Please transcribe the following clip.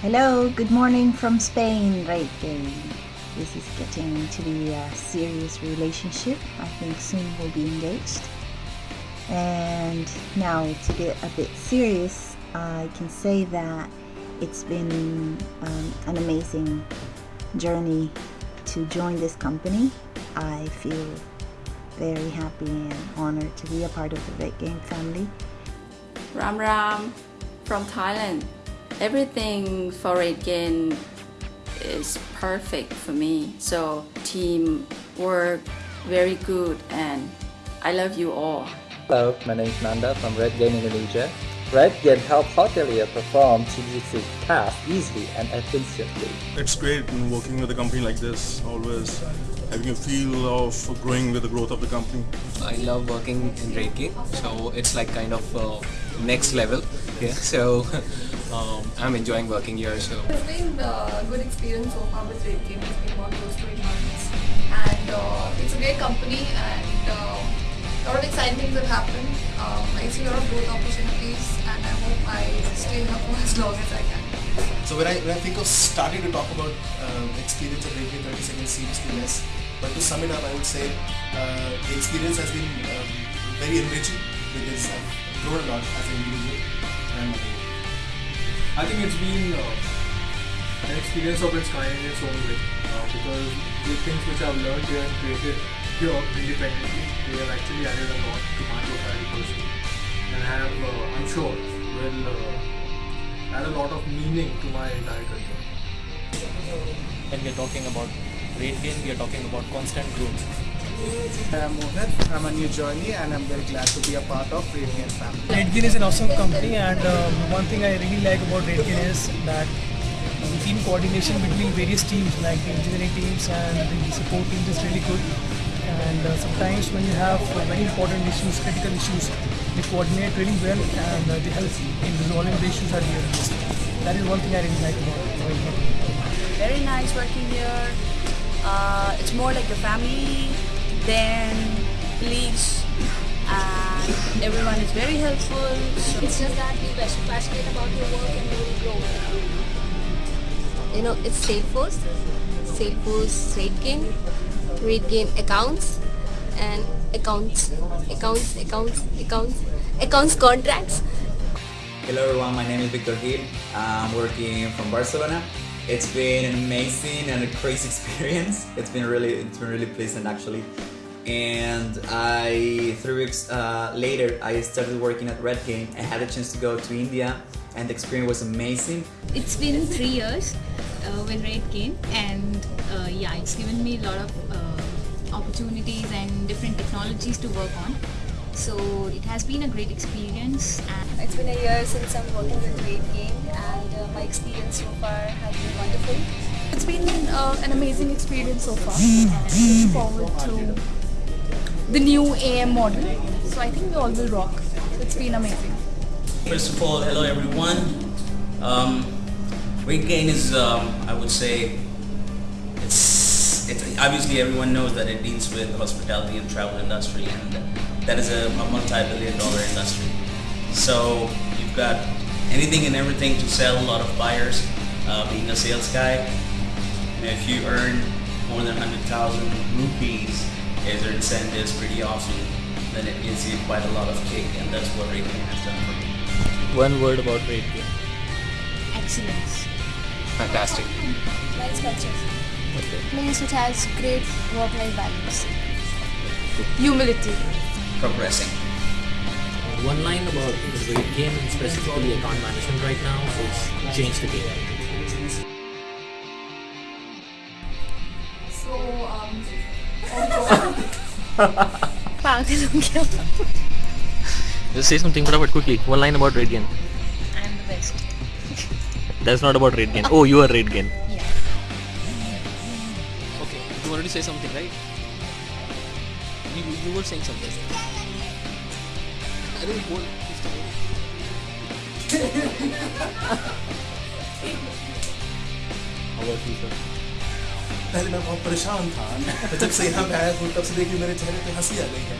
Hello, good morning from Spain, right game. This is getting to be a serious relationship. I think soon we'll be engaged. And now to get a bit serious, I can say that it's been um, an amazing journey to join this company. I feel very happy and honored to be a part of the RateGain family. Ram Ram from Thailand. Everything for RateGain is perfect for me. So team work very good and I love you all. Hello, my name is Nanda from RateGain Indonesia. RateGain helps hotelier perform TGC tasks easily and efficiently. It's great working with a company like this, always having a feel of growing with the growth of the company. I love working in RateGain, so it's like kind of uh, next level. Yeah, so um, I'm enjoying working here. So It's been a good experience so far with RateGain. It's been about close to 8 months. And uh, it's a great company and uh, a lot of exciting things have happened. Um, I see a lot of growth opportunities and I hope I stay here for as long as I can. So when I, when I think of starting to talk about um, experience of Radio 30 seconds too less. But to sum it up, I would say uh, the experience has been um, very enriching because I've grown a lot as an individual. And I think it's been uh, an experience of its kind in its own way uh, because the things which I've learned here and created here independently, they have actually added a lot to my profile personally and have, uh, I'm sure, will uh, add a lot of meaning to my entire career. When we are talking about rate gain, we are talking about constant growth. I'm Mohit. I'm a new journey and I'm very glad to be a part of RateGain family. RateGain is an awesome company and um, one thing I really like about RateGain is that the team coordination between various teams like the engineering teams and the support teams is really good and uh, sometimes when you have uh, very important issues, critical issues, they coordinate really well and uh, they help in resolving the issues at the end. That is one thing I really like about RateGain. Very nice working here. Uh, it's more like a family than colleagues and everyone is very helpful. So It's just that be passion- passionate about your work and you will grow. You know, it's Salesforce, Salesforce Rate Gain, Rate Gain accounts, and accounts, accounts, accounts, accounts, accounts contracts. Hello everyone, my name is Victor Gil. I'm working from Barcelona. It's been an amazing and a crazy experience. It's been really, it's been really pleasant actually. And I, three weeks uh, later, I started working at RateGain. I had a chance to go to India, and the experience was amazing. It's been three years uh, with RateGain, and uh, yeah, it's given me a lot of uh, opportunities and different technologies to work on. So it has been a great experience. And It's been a year since I'm working with Great Game and uh, my experience so far has been wonderful. It's been uh, an amazing experience so far and looking forward to the new AM model. So I think we all will rock. It's been amazing. First of all, hello everyone. Um, RateGain is, um, I would say, it's, it's obviously everyone knows that it deals with hospitality and travel industry, and that is a, a multi-billion dollar industry. So you've got anything and everything to sell. A lot of buyers. Uh, being a sales guy, you know, if you earn more than 100,000 rupees as your incentives pretty awesome, then it gives you quite a lot of kick, and that's what Gain has done for me. One word about gain. Excellence. Fantastic. Nice culture. Okay. Minnesota has great work-life balance. Humility. Progressing. One line about the RateGain and specifically account management right now is change the game. So, um... Pagal Just say something, about quickly. One line about RateGain. That's not about rate gain. Oh, you are rate gain. Yeah. Okay, you wanted to say something, right? You, you were saying something. I don't want How about you, sir? पहले मैं बहुत परेशान था जब से यहाँ पे आया हूँ तब से देखिए मेरे चेहरे पे हँसी आ गई है